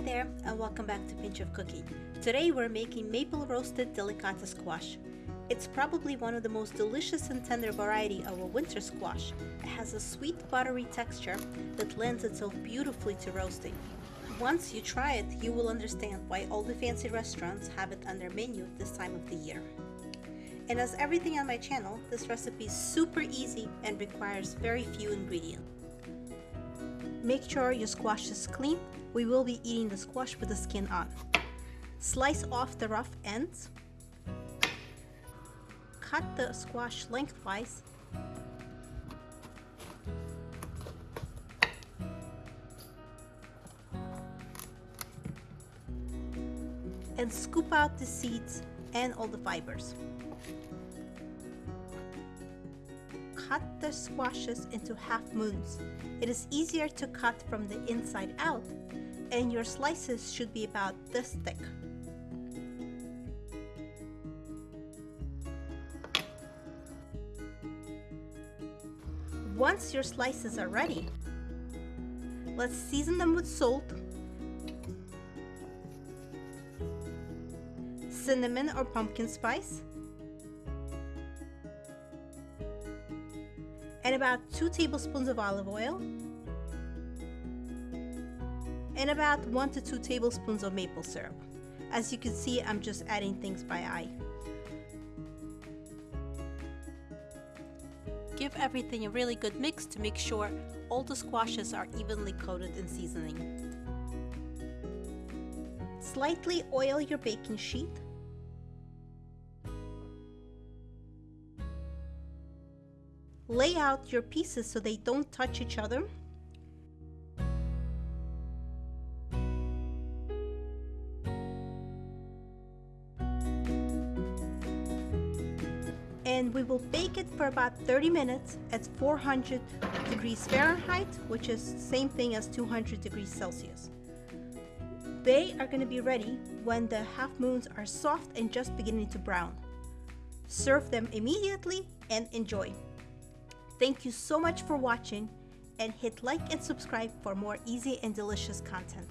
Hi there and welcome back to Pinch of Cookie. Today we're making maple roasted delicata squash. It's probably one of the most delicious and tender variety of a winter squash. It has a sweet buttery texture that lends itself beautifully to roasting. Once you try it, you will understand why all the fancy restaurants have it on their menu this time of the year. And as everything on my channel, this recipe is super easy and requires very few ingredients. Make sure your squash is clean. We will be eating the squash with the skin on. Slice off the rough ends. Cut the squash lengthwise. And scoop out the seeds and all the fibers. Cut the squashes into half moons. It is easier to cut from the inside out and your slices should be about this thick. Once your slices are ready, let's season them with salt, cinnamon or pumpkin spice, and about 2 tablespoons of olive oil and about 1 to 2 tablespoons of maple syrup. As you can see, I'm just adding things by eye. Give everything a really good mix to make sure all the squashes are evenly coated in seasoning. Slightly oil your baking sheet Lay out your pieces so they don't touch each other. and we will bake it for about 30 minutes at 400 degrees Fahrenheit, which is same thing as 200 degrees Celsius. They are going to be ready when the half moons are soft and just beginning to brown. Serve them immediately and enjoy. Thank you so much for watching and hit like and subscribe for more easy and delicious content.